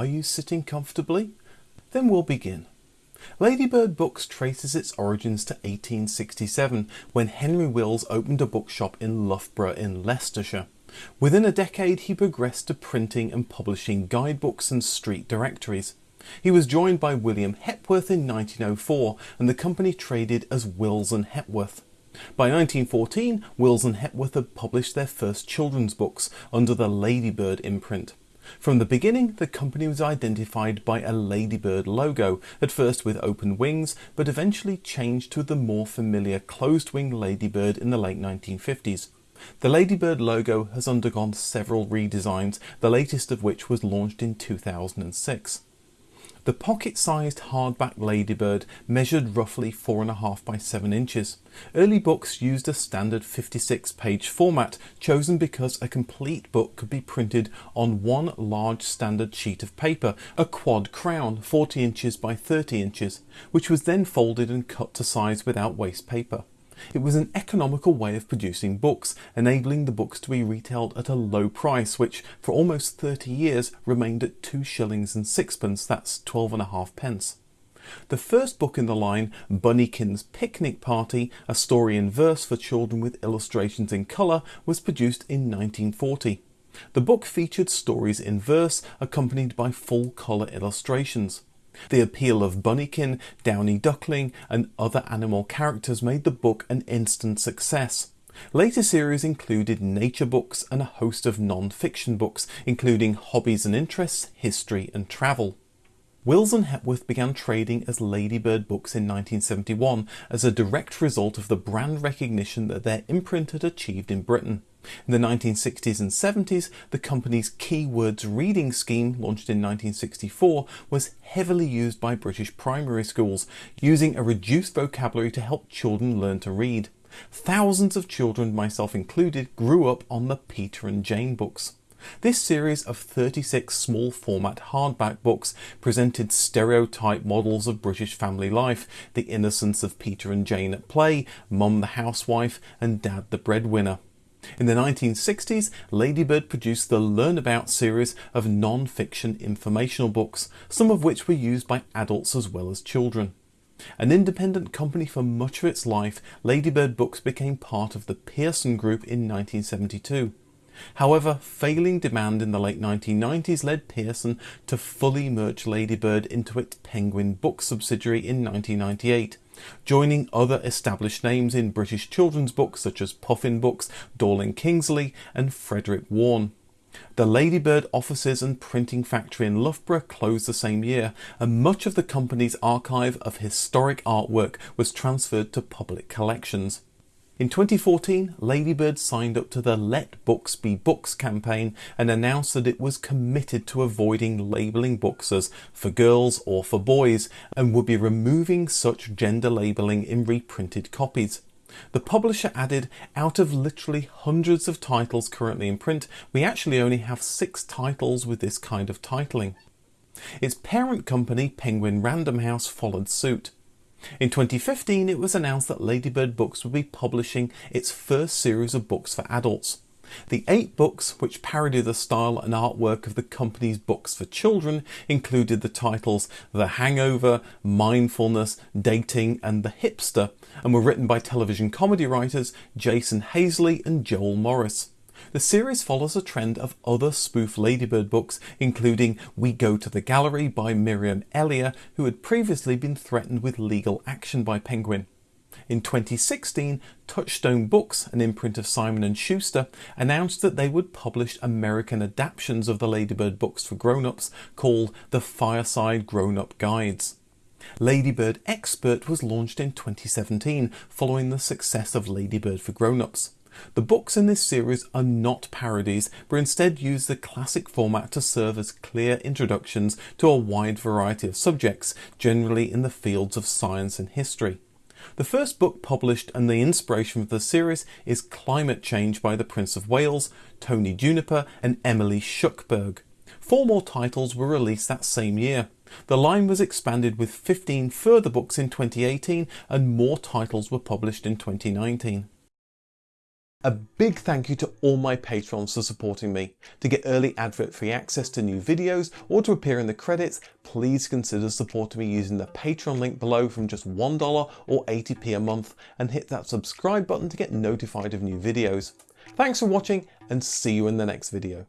Are you sitting comfortably? Then we'll begin. Ladybird Books traces its origins to 1867 when Henry Wills opened a bookshop in Loughborough in Leicestershire. Within a decade he progressed to printing and publishing guidebooks and street directories. He was joined by William Hepworth in 1904 and the company traded as Wills and Hepworth. By 1914, Wills and Hepworth had published their first children's books under the Ladybird imprint. From the beginning, the company was identified by a ladybird logo, at first with open wings, but eventually changed to the more familiar closed-wing ladybird in the late 1950s. The ladybird logo has undergone several redesigns, the latest of which was launched in 2006. The pocket-sized hardback Ladybird measured roughly 4.5 by 7 inches. Early books used a standard 56-page format, chosen because a complete book could be printed on one large standard sheet of paper, a quad crown 40 inches by 30 inches, which was then folded and cut to size without waste paper. It was an economical way of producing books, enabling the books to be retailed at a low price, which for almost 30 years remained at two shillings and sixpence, that's 12 and a half pence. The first book in the line, Bunnykin's Picnic Party, a story in verse for children with illustrations in colour, was produced in 1940. The book featured stories in verse accompanied by full colour illustrations. The appeal of Bunnykin, Downy Duckling and other animal characters made the book an instant success. Later series included nature books and a host of non-fiction books, including hobbies and interests, history and travel. Wills and Hepworth began trading as Ladybird Books in 1971 as a direct result of the brand recognition that their imprint had achieved in Britain. In the 1960s and 70s, the company's Keywords reading scheme, launched in 1964, was heavily used by British primary schools, using a reduced vocabulary to help children learn to read. Thousands of children, myself included, grew up on the Peter and Jane books. This series of 36 small format hardback books presented stereotype models of British family life, the innocence of Peter and Jane at play, Mum the housewife and Dad the breadwinner. In the 1960s, Ladybird produced the Learn About series of non-fiction informational books, some of which were used by adults as well as children. An independent company for much of its life, Ladybird Books became part of the Pearson Group in 1972. However, failing demand in the late 1990s led Pearson to fully merge Ladybird into its Penguin Books subsidiary in 1998, joining other established names in British children's books such as Puffin Books, Dorling Kindersley and Frederick Warne. The Ladybird offices and printing factory in Loughborough closed the same year and much of the company's archive of historic artwork was transferred to public collections. In 2014, Ladybird signed up to the Let Books Be Books campaign and announced that it was committed to avoiding labelling books as for girls or for boys and would be removing such gender labelling in reprinted copies. The publisher added, out of literally hundreds of titles currently in print, we actually only have six titles with this kind of titling. Its parent company, Penguin Random House, followed suit. In 2015 it was announced that Ladybird Books would be publishing its first series of books for adults. The eight books, which parody the style and artwork of the company's books for children, included the titles The Hangover, Mindfulness, Dating and The Hipster, and were written by television comedy writers Jason Hazley and Joel Morris. The series follows a trend of other spoof Ladybird books, including We Go to the Gallery by Miriam Elia, who had previously been threatened with legal action by Penguin. In 2016, Touchstone Books, an imprint of Simon & Schuster, announced that they would publish American adaptations of the Ladybird books for grown-ups called the Fireside Grown-Up Guides. Ladybird Expert was launched in 2017 following the success of Ladybird for Grown-ups. The books in this series are not parodies, but instead use the classic format to serve as clear introductions to a wide variety of subjects, generally in the fields of science and history. The first book published and the inspiration for the series is Climate Change by the Prince of Wales, Tony Juniper and Emily Shuckburgh. Four more titles were released that same year. The line was expanded with 15 further books in 2018 and more titles were published in 2019. A big thank you to all my patrons for supporting me. To get early advert free access to new videos or to appear in the credits, please consider supporting me using the Patreon link below from just $1 or 80p a month and hit that subscribe button to get notified of new videos. Thanks for watching and see you in the next video.